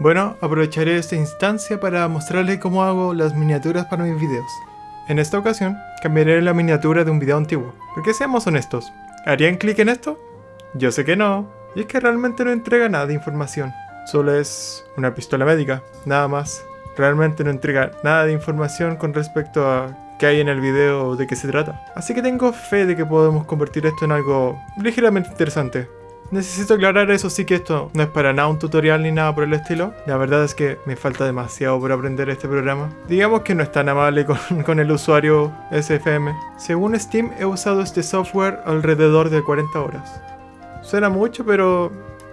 Bueno, aprovecharé esta instancia para mostrarles cómo hago las miniaturas para mis videos. En esta ocasión, cambiaré la miniatura de un video antiguo, porque seamos honestos, ¿harían clic en esto? Yo sé que no, y es que realmente no entrega nada de información, solo es una pistola médica, nada más. Realmente no entrega nada de información con respecto a qué hay en el video o de qué se trata. Así que tengo fe de que podemos convertir esto en algo ligeramente interesante. Necesito aclarar eso sí que esto no es para nada un tutorial ni nada por el estilo. La verdad es que me falta demasiado por aprender este programa. Digamos que no es tan amable con, con el usuario SFM. Según Steam he usado este software alrededor de 40 horas. Suena mucho pero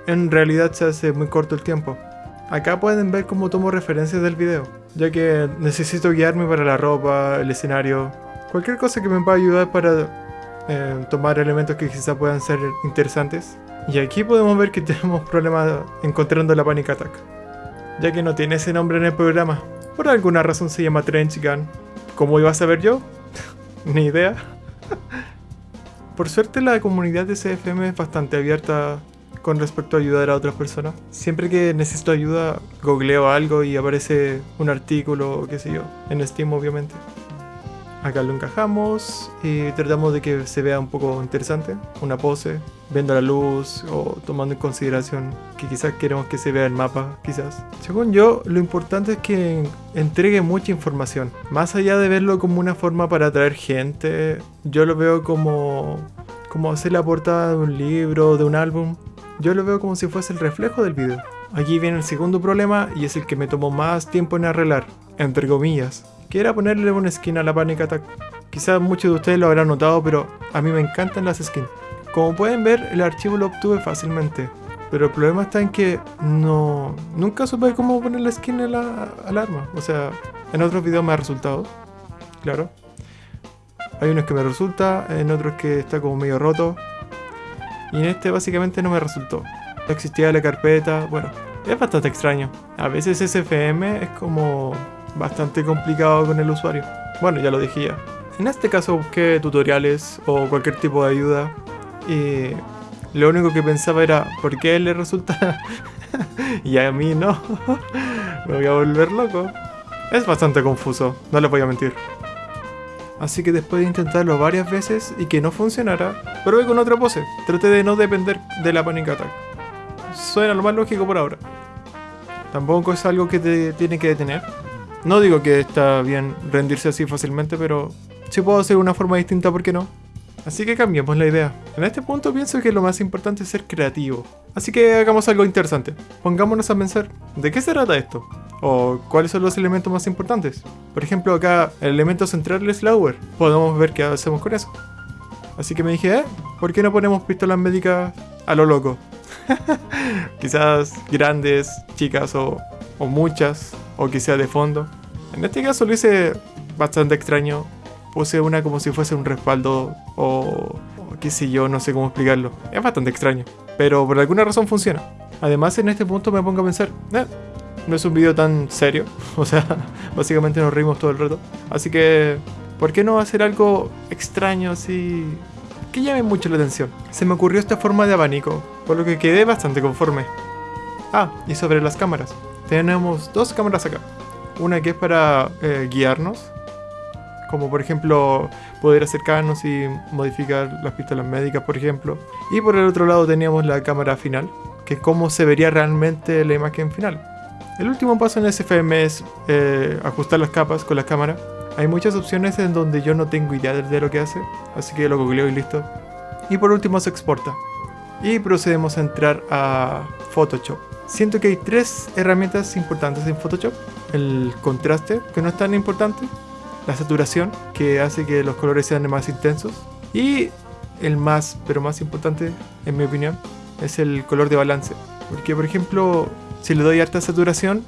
en realidad se hace muy corto el tiempo. Acá pueden ver cómo tomo referencias del video, ya que necesito guiarme para la ropa, el escenario, cualquier cosa que me pueda ayudar para eh, tomar elementos que quizá puedan ser interesantes. Y aquí podemos ver que tenemos problemas encontrando la Panic Attack, ya que no tiene ese nombre en el programa. Por alguna razón se llama Trench Gun. ¿Cómo iba a saber yo? Ni idea. Por suerte la comunidad de CFM es bastante abierta con respecto a ayudar a otras personas. Siempre que necesito ayuda, googleo algo y aparece un artículo, qué sé yo, en Steam obviamente. Acá lo encajamos y tratamos de que se vea un poco interesante, una pose, viendo la luz o tomando en consideración que quizás queremos que se vea el mapa, quizás. Según yo, lo importante es que entregue mucha información. Más allá de verlo como una forma para atraer gente, yo lo veo como, como hacer la portada de un libro, de un álbum. Yo lo veo como si fuese el reflejo del video. Aquí viene el segundo problema y es el que me tomó más tiempo en arreglar, entre comillas que era ponerle una skin a la Panic Attack. Quizás muchos de ustedes lo habrán notado, pero a mí me encantan las skins. Como pueden ver, el archivo lo obtuve fácilmente. Pero el problema está en que no... Nunca supe cómo poner la skin a la, al arma. O sea, en otros videos me ha resultado. Claro. Hay unos que me resulta, en otros que está como medio roto. Y en este básicamente no me resultó. No existía la carpeta, bueno, es bastante extraño. A veces SFM es como bastante complicado con el usuario. Bueno, ya lo dije ya. En este caso busqué tutoriales o cualquier tipo de ayuda y lo único que pensaba era ¿por qué le resulta y a mí no? Me voy a volver loco. Es bastante confuso, no le voy a mentir. Así que después de intentarlo varias veces y que no funcionara, probé con otra pose. Traté de no depender de la panic attack. Suena lo más lógico por ahora. Tampoco es algo que te tiene que detener. No digo que está bien rendirse así fácilmente, pero si puedo hacer una forma distinta, ¿por qué no? Así que cambiemos la idea. En este punto pienso que lo más importante es ser creativo. Así que hagamos algo interesante. Pongámonos a pensar, ¿de qué se trata esto? ¿O cuáles son los elementos más importantes? Por ejemplo, acá el elemento central es Lauer. Podemos ver qué hacemos con eso. Así que me dije, ¿eh? ¿Por qué no ponemos pistolas médicas a lo loco? Quizás grandes, chicas o, o muchas o sea de fondo. En este caso lo hice bastante extraño. Puse una como si fuese un respaldo o, qué sé yo, no sé cómo explicarlo. Es bastante extraño, pero por alguna razón funciona. Además en este punto me pongo a pensar, eh, no es un video tan serio, o sea, básicamente nos reímos todo el rato. Así que, ¿por qué no hacer algo extraño así que llame mucho la atención? Se me ocurrió esta forma de abanico, por lo que quedé bastante conforme. Ah, y sobre las cámaras tenemos dos cámaras acá. Una que es para eh, guiarnos, como por ejemplo poder acercarnos y modificar las pistolas médicas, por ejemplo. Y por el otro lado teníamos la cámara final, que es cómo se vería realmente la imagen final. El último paso en SFM es eh, ajustar las capas con la cámara. Hay muchas opciones en donde yo no tengo idea de lo que hace, así que lo googleo y listo. Y por último se exporta. Y procedemos a entrar a Photoshop. Siento que hay tres herramientas importantes en Photoshop. El contraste, que no es tan importante. La saturación, que hace que los colores sean más intensos. Y el más, pero más importante, en mi opinión, es el color de balance. Porque, por ejemplo, si le doy harta saturación,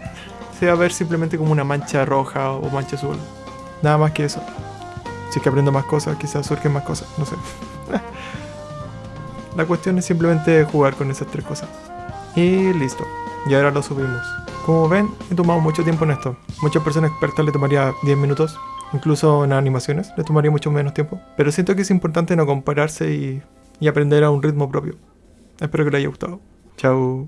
se va a ver simplemente como una mancha roja o mancha azul. Nada más que eso. Si que aprendo más cosas, quizás surgen más cosas, no sé. La cuestión es simplemente jugar con esas tres cosas. Y listo. Y ahora lo subimos. Como ven, he tomado mucho tiempo en esto. Muchas personas expertas le tomaría 10 minutos. Incluso en animaciones le tomaría mucho menos tiempo. Pero siento que es importante no compararse y, y aprender a un ritmo propio. Espero que les haya gustado. Chao.